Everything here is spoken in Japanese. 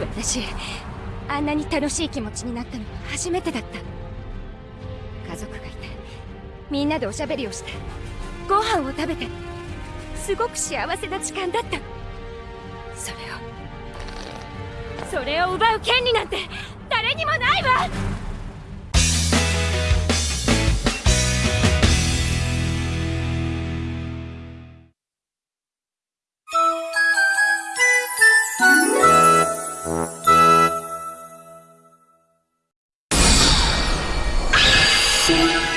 私あんなに楽しい気持ちになったのは初めてだった。家族がいてみんなでおしゃべりをしてご飯を食べてすごく幸せな時間だった。それをそれを奪う権利なんて誰にもない！see.